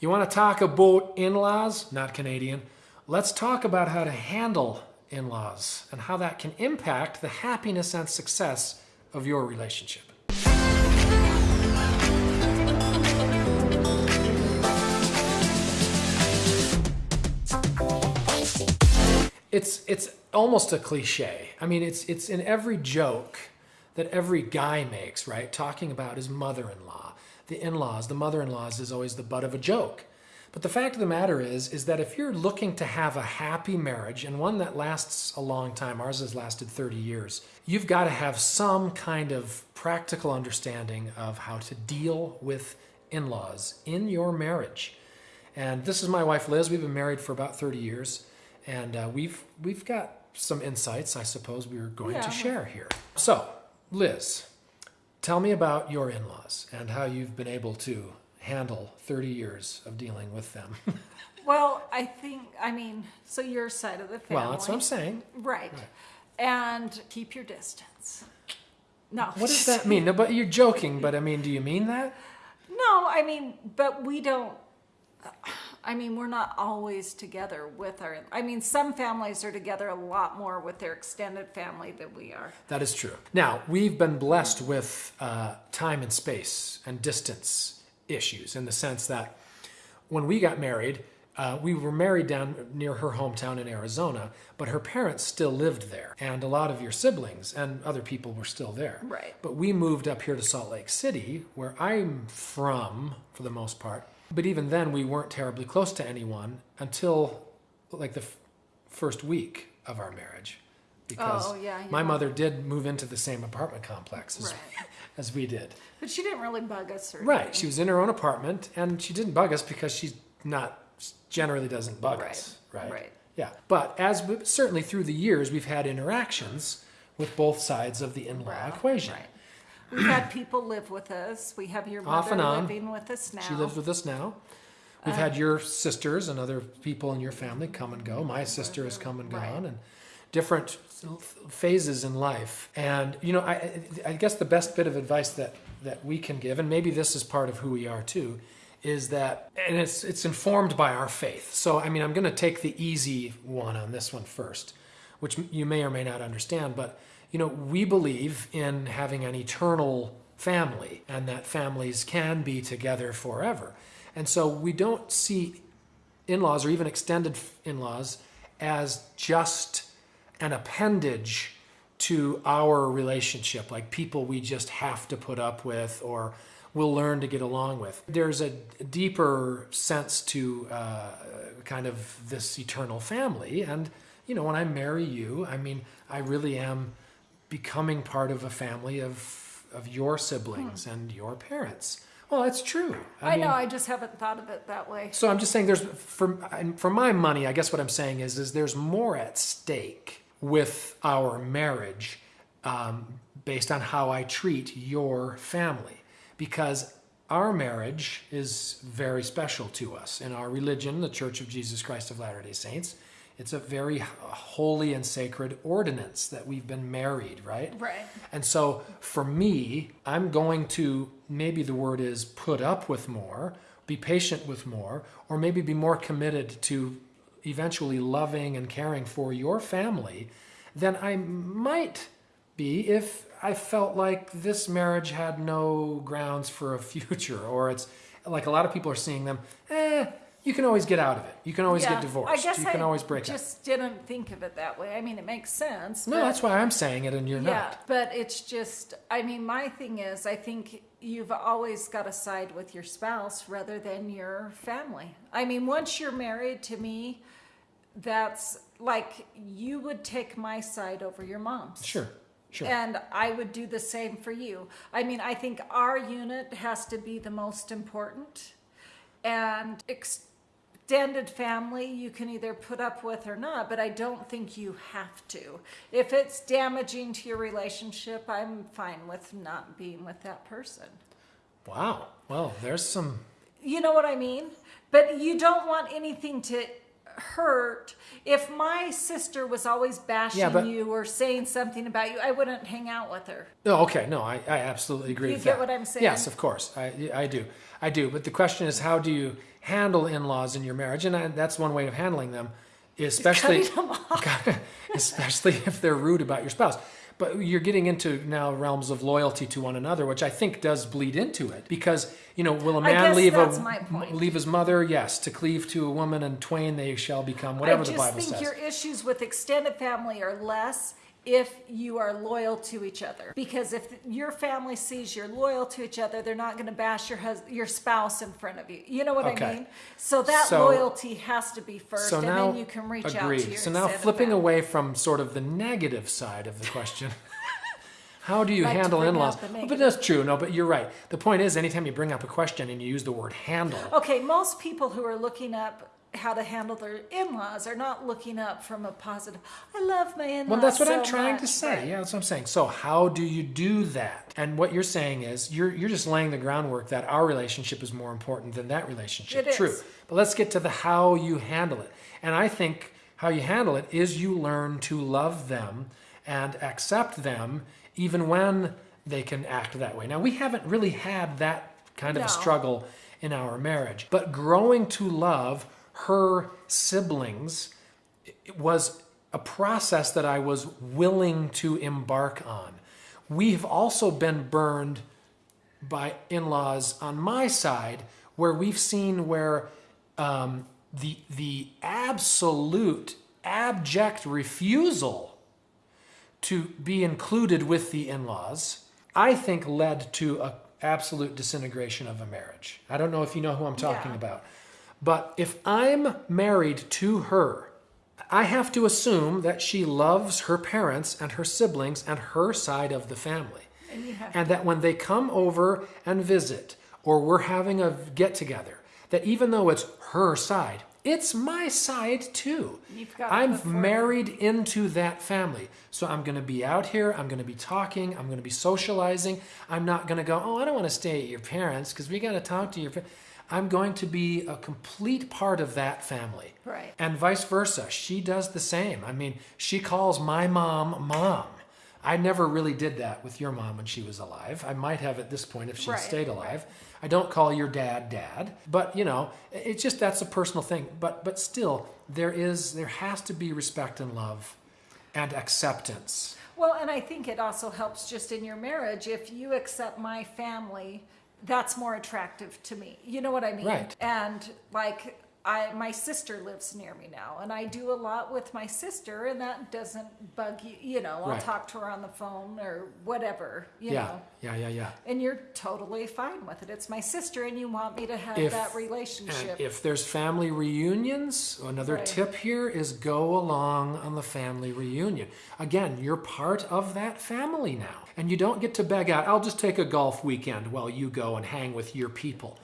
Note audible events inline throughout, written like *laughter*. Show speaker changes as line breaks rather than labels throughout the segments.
You want to talk about in laws? Not Canadian. Let's talk about how to handle in laws and how that can impact the happiness and success of your relationship. It's, it's almost a cliche. I mean, it's, it's in every joke that every guy makes, right? Talking about his mother-in-law, the in-laws, the mother-in-laws is always the butt of a joke. But the fact of the matter is, is that if you're looking to have a happy marriage and one that lasts a long time, ours has lasted 30 years, you've got to have some kind of practical understanding of how to deal with in-laws in your marriage. And this is my wife, Liz. We've been married for about 30 years. And uh, we've, we've got some insights, I suppose, we are going
Yeah.
to share here. So, Liz, tell me about your in-laws and how you've been able to handle 30 years of dealing with them. *laughs*
Well, I think, I mean, so your side of the family.
well, that's what I'm saying.
Right. And keep your distance. No.
What does that *laughs* mean? No, but you're joking, but I mean, do you mean that?
No, I mean, but we don't. I mean, we're not always together with our. I mean, some families are together a lot more with their extended family than we are.
That is true. Now, we've been blessed with uh, time and space and distance issues in the sense that when we got married, uh, we were married down near her hometown in Arizona, but her parents still lived there. And a lot of your siblings and other people were still there.
Right.
But we moved up here to Salt Lake City, where I'm from for the most part. But even then, we weren't terribly close to anyone until like the f- first week of our marriage. Because
Oh, yeah,
my mother did move into the same apartment complex as,
Right. *laughs*
as we did.
But she didn't really bug us or
Right.
anything.
She was in her own apartment and she didn't bug us because she's not, generally doesn't bug
Right,
us. Right.
right.
Yeah. But as we, certainly through the years, we've had interactions with both sides of the in law
Right,
equation.
Right. We've had people live with us. We have your mother living with us now.
She lives with us now. We've
Uh,
had your sisters and other people in your family come and go. My sister has come and
Right.
gone, and different phases in life. And you know, I, I guess the best bit of advice that that we can give, and maybe this is part of who we are too, is that, and it's it's informed by our faith. So I mean, I'm going to take the easy one on this one first, which you may or may not understand, but you know, we believe in having an eternal family, and that families can be together forever. And so we don't see in-laws or even extended in-laws as just an appendage to our relationship, like people we just have to put up with or we'll learn to get along with. There's a deeper sense to uh, kind of this eternal family. And, you know, when I marry you, I mean, I really am becoming part of a family of, of your siblings and your parents. Well, that's true.
I,
mean,
know. I just haven't thought of it that way.
so I'm just saying there's for for my money, I guess what I'm saying is is there's more at stake with our marriage um, based on how I treat your family because our marriage is very special to us in our religion, the Church of Jesus Christ of Latter-day Saints. It's a very holy and sacred ordinance that we've been married, right?
Right.
And so for me, I'm going to maybe the word is put up with more, be patient with more, or maybe be more committed to eventually loving and caring for your family than I might be if I felt like this marriage had no grounds for a *laughs* future, or it's like a lot of people are seeing them, eh, you can always get out of it. You can always
Yeah,
get divorced.
I guess
you can
I
always break up.
just didn't think of it that way. I mean, it makes sense.
No, that's why I'm saying it and you're
Yeah,
not.
but it's just, I mean, my thing is, I think you've always got to side with your spouse rather than your family. I mean, once you're married to me, that's like you would take my side over your mom's.
Sure, sure.
And I would do the same for you. I mean, I think our unit has to be the most important. And extended family, you can either put up with or not, but I don't think you have to. If it's damaging to your relationship, I'm fine with not being with that person.
Wow. Well, there's some
You know what I mean? But you don't want anything to hurt. If my sister was always bashing
Yeah, but-
you or saying something about you, I wouldn't hang out with her.
No, okay, no, I, I absolutely agree
You
with
get
that.
what I'm saying?
Yes, of course, I, I do. I do. But the question is, how do you handle in-laws in your marriage? And I, that's one way of handling them, especially
them off. *laughs*
especially if they're rude about your spouse. But you're getting into now realms of loyalty to one another, which I think does bleed into it. Because you know, will a man leave a leave his mother? Yes, to cleave to a woman, and twain they shall become. Whatever the Bible says.
I just think your issues with extended family are less if you are loyal to each other. Because if your family sees you're loyal to each other, they're not going to bash your hus- your spouse in front of you. You know what
Okay.
I mean? So that
So-
loyalty has to be first,
So
and
now,
then you can reach out
agreed.
to your
So now flipping away from sort of the negative side of the question. *laughs* How do you handle in-laws? Oh, but that's true. No, but you're right. The point is, anytime you bring up a question and you use the word handle,
Okay, most people who are looking up how to handle their in-laws are not looking up from a positive. I love my in-laws.
Well, that's what I'm
so
trying to say.
Right.
Yeah, that's what I'm saying. So, how do you do that? And what you're saying is you're you're just laying the groundwork that our relationship is more important than that relationship.
It
True.
is.
But let's get to the how you handle it. And I think how you handle it is you learn to love them and accept them even when they can act that way. Now, we haven't really had that kind of a struggle in our marriage, but growing to love her siblings it was a process that I was willing to embark on. We've also been burned by in laws on my side where we've seen where um, the, the absolute, abject refusal to be included with the in laws, I think led to a absolute disintegration of a marriage. I don't know if you know who I'm talking
Yeah.
about. But if I'm married to her, I have to assume that she loves her parents and her siblings and her side of the family.
And
And that when they come over and visit, or we're having a get together, that even though it's her side, it's my side too.
You've got
I'm married into that family. So I'm going to be out here, I'm going to be talking, I'm going to be socializing. I'm not going to go, oh, I don't want to stay at your parents because we got to talk to your parents. I'm going to be a complete part of that family.
Right.
And vice versa. She does the same. I mean, she calls my mom mom. I never really did that with your mom when she was alive. I might have at this point if she
Right,
stayed alive. I don't call your dad dad, but you know, it's just that's a personal thing. But but still, there is there has to be respect and love and acceptance.
Well, and I think it also helps just in your marriage if you accept my family, that's more attractive to me. You know what I mean?
Right.
And like I my sister lives near me now and I do a lot with my sister and that doesn't bug you, you know, I'll
Right.
talk to her on the phone or whatever, you
yeah,
know.
yeah, yeah, yeah.
And you're totally fine with it. It's my sister and you want me to have
If-
that
And
relationship.
if there's family reunions, another
Right.
tip here is go along on the family reunion. Again, you're part of that family now. And you don't get to beg out, I'll just take a golf weekend while you go and hang with your people.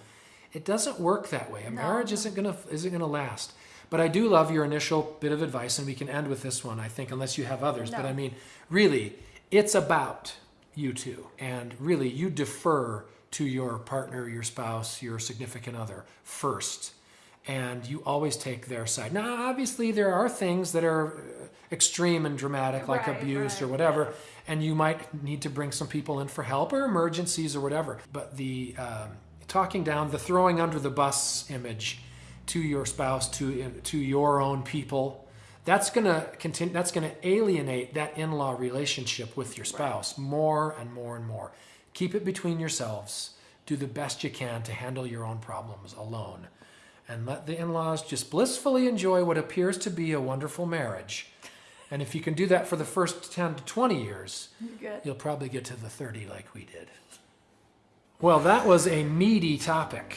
It doesn't work that way. A marriage isn't gonna isn't gonna last. But I do love your initial bit of advice, and we can end with this one, I think, unless you have others. But I mean, really, it's about you two. And really, you defer to your partner, your spouse, your significant other first. And you always take their side. Now, obviously, there are things that are uh, extreme and dramatic, like
Right,
abuse or whatever, and you might need to bring some people in for help or emergencies or whatever. But the um, talking down, the throwing under the bus image to your spouse, to to your own people, that's gonna continue. That's gonna alienate that in-law relationship with your spouse more and more and more. Keep it between yourselves. Do the best you can to handle your own problems alone, and let the in-laws just blissfully enjoy what appears to be a wonderful marriage. And if you can do that for the first 10 to 20 years, you'll probably get to the 30 like we did. Well, that was a meaty topic.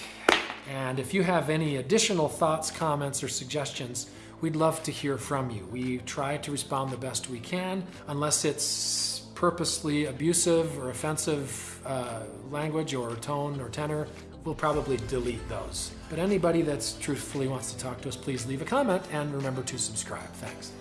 And if you have any additional thoughts, comments, or suggestions, we'd love to hear from you. We try to respond the best we can, unless it's purposely abusive or offensive uh, language or tone or tenor. We'll probably delete those. But anybody that's truthfully wants to talk to us, please leave a comment and remember to subscribe. Thanks.